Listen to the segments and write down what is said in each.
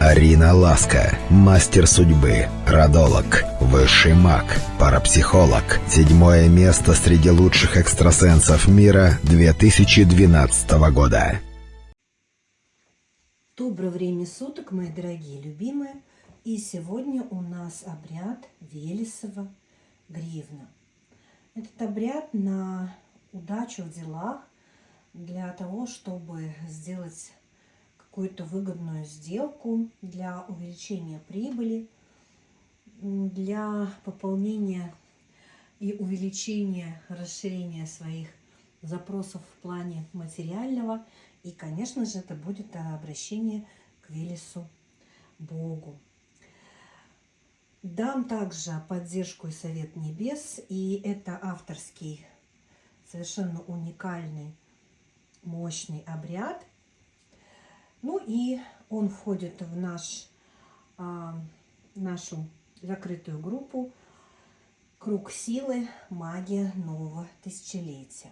Арина Ласка, мастер судьбы, родолог, высший маг, парапсихолог. Седьмое место среди лучших экстрасенсов мира 2012 года. Доброе время суток, мои дорогие любимые. И сегодня у нас обряд Велесова гривна. Этот обряд на удачу в делах для того, чтобы сделать какую-то выгодную сделку для увеличения прибыли, для пополнения и увеличения, расширения своих запросов в плане материального. И, конечно же, это будет обращение к Велесу Богу. Дам также поддержку и совет небес. И это авторский, совершенно уникальный, мощный обряд – ну и он входит в наш, а, нашу закрытую группу «Круг силы. Магия нового тысячелетия».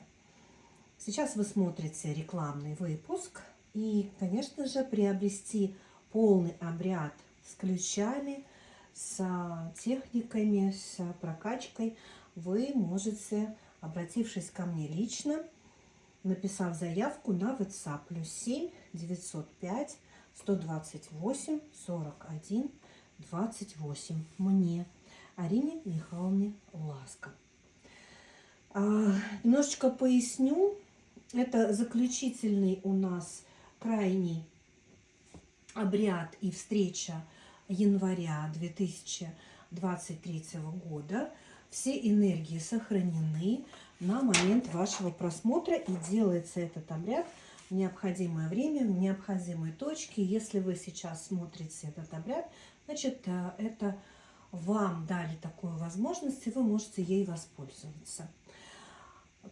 Сейчас вы смотрите рекламный выпуск. И, конечно же, приобрести полный обряд с ключами, с техниками, с прокачкой вы можете, обратившись ко мне лично, написав заявку на WhatsApp плюс 7 905 128 41 28 мне, Арине Михайловне Ласка. А, немножечко поясню. Это заключительный у нас крайний обряд и встреча января 2023 года. Все энергии сохранены на момент вашего просмотра. И делается этот обряд в необходимое время, в необходимой точке. Если вы сейчас смотрите этот обряд, значит, э, это вам дали такую возможность, и вы можете ей воспользоваться.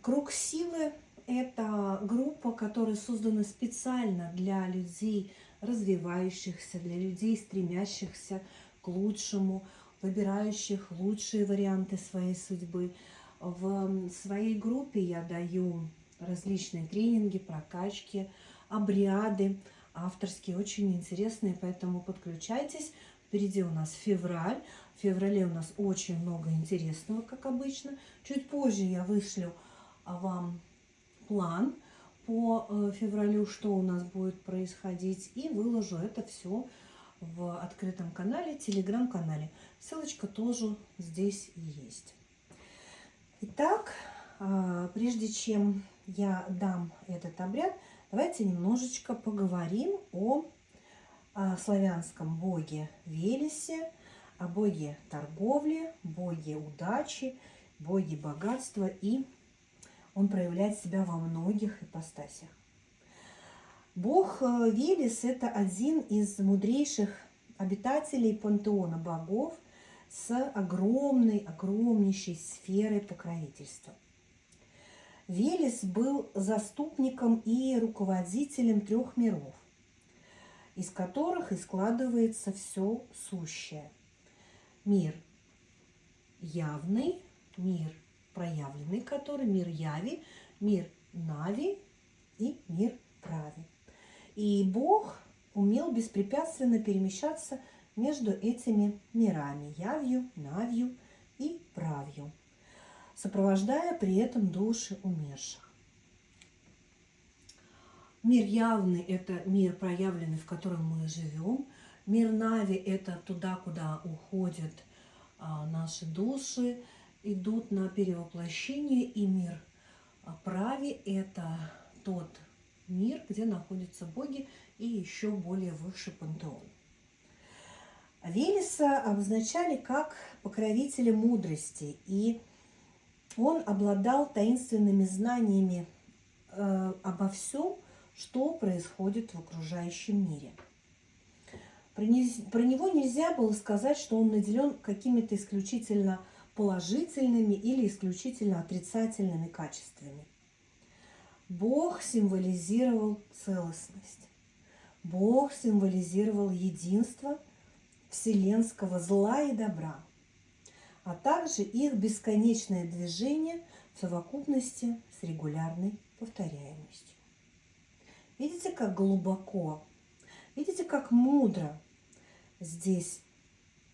Круг силы – это группа, которая создана специально для людей, развивающихся, для людей, стремящихся к лучшему, выбирающих лучшие варианты своей судьбы – в своей группе я даю различные тренинги, прокачки, обряды авторские, очень интересные, поэтому подключайтесь. Впереди у нас февраль. В феврале у нас очень много интересного, как обычно. Чуть позже я вышлю вам план по э, февралю, что у нас будет происходить, и выложу это все в открытом канале, телеграм-канале. Ссылочка тоже здесь есть. Итак, а, прежде чем я дам этот обряд, давайте немножечко поговорим о славянском боге Велесе, о боге торговли, боге удачи, боге богатства, и он проявляет себя во многих ипостасях. Бог э, Велес – это один из мудрейших обитателей пантеона богов, с огромной, огромнейшей сферой покровительства. Велес был заступником и руководителем трех миров, из которых и складывается все сущее. Мир явный, мир проявленный, который мир яви, мир нави и мир прави. И Бог умел беспрепятственно перемещаться между этими мирами – явью, навью и правью, сопровождая при этом души умерших. Мир явный – это мир проявленный, в котором мы живем. Мир Нави – это туда, куда уходят а, наши души, идут на перевоплощение. И мир а, Прави – это тот мир, где находятся боги и еще более высший пантеон. Велеса обозначали как покровителя мудрости, и он обладал таинственными знаниями э, обо всем, что происходит в окружающем мире. Про, не, про него нельзя было сказать, что он наделен какими-то исключительно положительными или исключительно отрицательными качествами. Бог символизировал целостность. Бог символизировал единство – вселенского зла и добра, а также их бесконечное движение в совокупности с регулярной повторяемостью. Видите, как глубоко, видите, как мудро здесь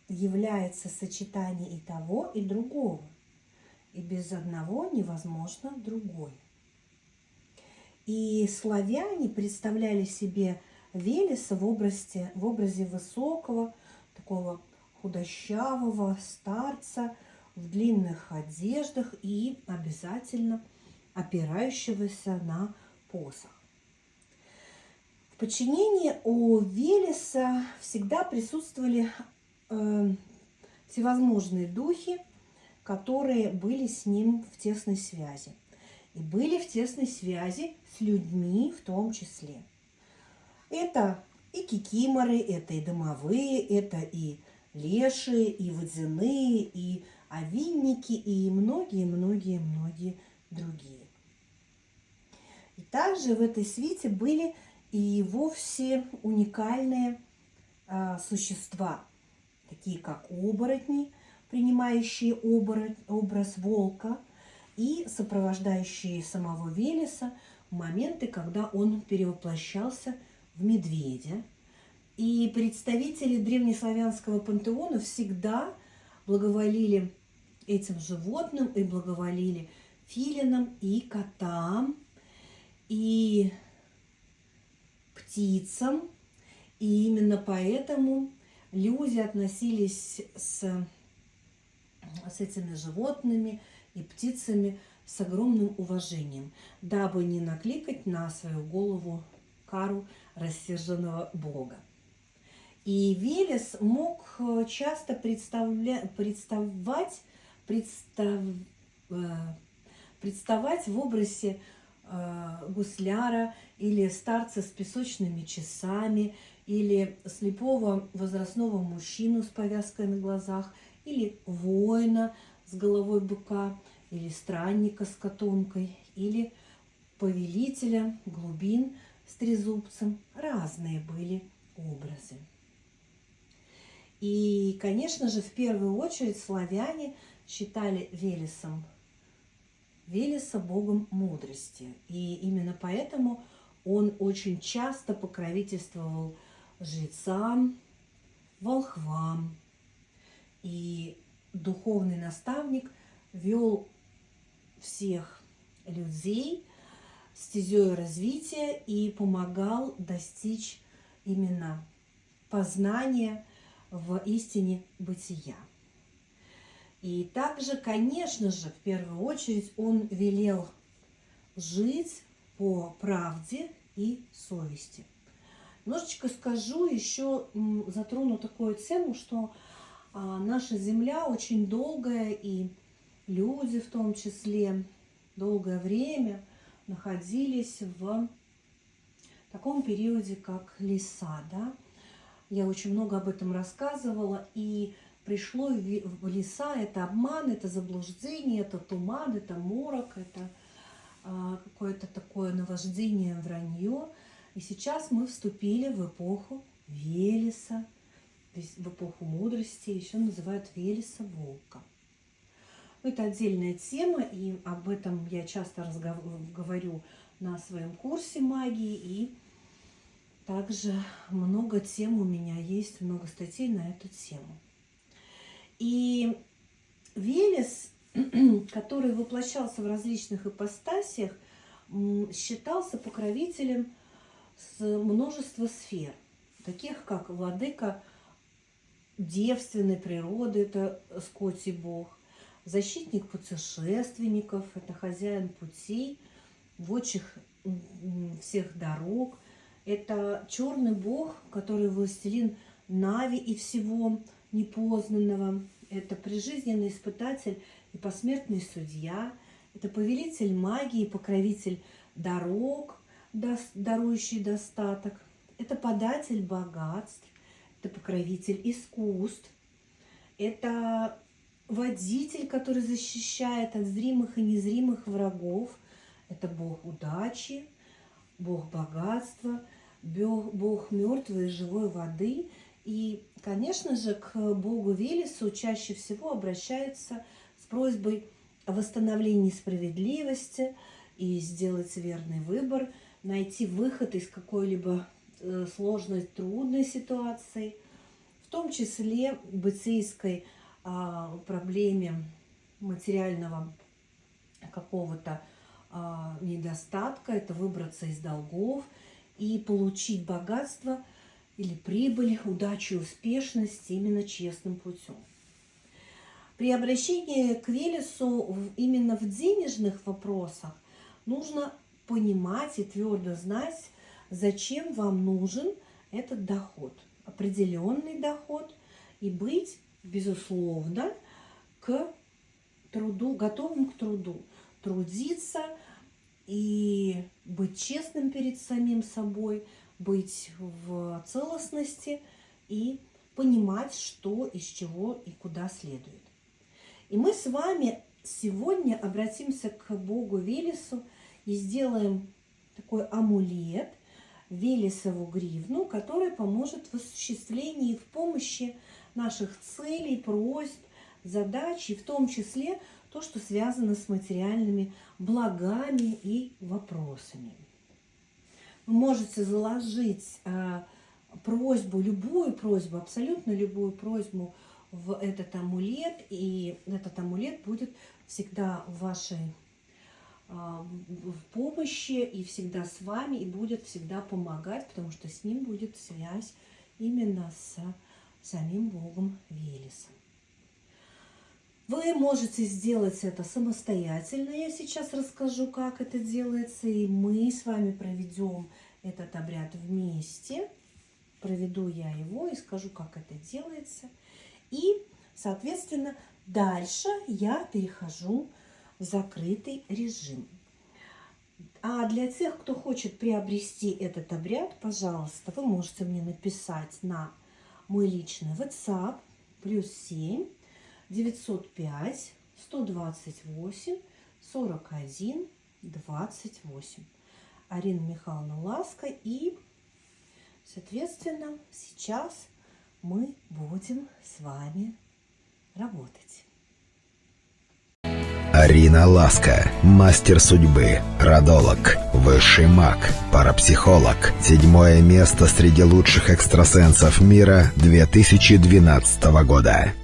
является сочетание и того, и другого. И без одного невозможно другое. И славяне представляли себе Велеса в образе, в образе высокого, такого худощавого старца в длинных одеждах и обязательно опирающегося на посох. В подчинении у Велеса всегда присутствовали э, всевозможные духи, которые были с ним в тесной связи. И были в тесной связи с людьми в том числе. Это и кикиморы, это и домовые, это и леши, и водяные, и овинники, и многие-многие-многие другие. И также в этой свите были и вовсе уникальные а, существа, такие как оборотни, принимающие оборот, образ волка и сопровождающие самого Велеса в моменты, когда он перевоплощался в медведя. И представители древнеславянского пантеона всегда благоволили этим животным и благоволили филинам и котам, и птицам. И именно поэтому люди относились с, с этими животными и птицами с огромным уважением, дабы не накликать на свою голову кару рассерженного бога. И Велес мог э, часто представля... представать, представ... Э, представать в образе э, гусляра или старца с песочными часами, или слепого возрастного мужчину с повязкой на глазах, или воина с головой быка, или странника с котомкой, или повелителя глубин с трезубцем. Разные были образы. И, конечно же, в первую очередь славяне считали Велесом, Велеса богом мудрости. И именно поэтому он очень часто покровительствовал жрецам, волхвам. И духовный наставник вел всех людей стезей развития и помогал достичь именно познания в истине бытия. И также, конечно же, в первую очередь он велел жить по правде и совести. Немножечко скажу, еще затрону такую тему, что а, наша Земля очень долгая, и люди в том числе долгое время находились в таком периоде, как леса, да, я очень много об этом рассказывала, и пришло в леса, это обман, это заблуждение, это туман, это морок, это а, какое-то такое наваждение, вранье. И сейчас мы вступили в эпоху Велеса, в эпоху мудрости, еще называют Велеса волка. Это отдельная тема, и об этом я часто говорю на своем курсе магии, и также много тем у меня есть, много статей на эту тему. И Велес, который воплощался в различных ипостасиях, считался покровителем с множества сфер, таких как владыка девственной природы, это Скотти Бог, защитник путешественников, это хозяин путей, вочих всех дорог – это черный бог, который властелин Нави и всего непознанного. Это прижизненный испытатель и посмертный судья. Это повелитель магии, покровитель дорог, дарующий достаток. Это податель богатств. Это покровитель искусств. Это водитель, который защищает от зримых и незримых врагов. Это бог удачи, бог богатства, бог мертвой и живой воды. И, конечно же, к богу Велесу чаще всего обращаются с просьбой о восстановлении справедливости и сделать верный выбор, найти выход из какой-либо э, сложной, трудной ситуации. В том числе бытийской а, проблеме материального какого-то а, недостатка, это выбраться из долгов и получить богатство или прибыль, удачу успешность именно честным путем. При обращении к Велесу именно в денежных вопросах нужно понимать и твердо знать, зачем вам нужен этот доход, определенный доход, и быть, безусловно, к труду, готовым к труду, трудиться и быть честным перед самим собой, быть в целостности и понимать, что из чего и куда следует. И мы с вами сегодня обратимся к Богу Велесу и сделаем такой амулет, Велесову гривну, который поможет в осуществлении и в помощи наших целей, просьб, задач, и в том числе то, что связано с материальными благами и вопросами. Вы можете заложить э, просьбу, любую просьбу, абсолютно любую просьбу в этот амулет, и этот амулет будет всегда в вашей а, в помощи и всегда с вами, и будет всегда помогать, потому что с ним будет связь именно с самим Богом Велесом. Вы можете сделать это самостоятельно. Я сейчас расскажу, как это делается, и мы с вами проведем этот обряд вместе. Проведу я его и скажу, как это делается. И, соответственно, дальше я перехожу в закрытый режим. А для тех, кто хочет приобрести этот обряд, пожалуйста, вы можете мне написать на мой личный WhatsApp плюс 7 905 128 41 28. Арина Михайловна Ласка. И, соответственно, сейчас мы будем с вами работать. Арина Ласка, мастер судьбы, родолог, высший маг, парапсихолог. Седьмое место среди лучших экстрасенсов мира 2012 года.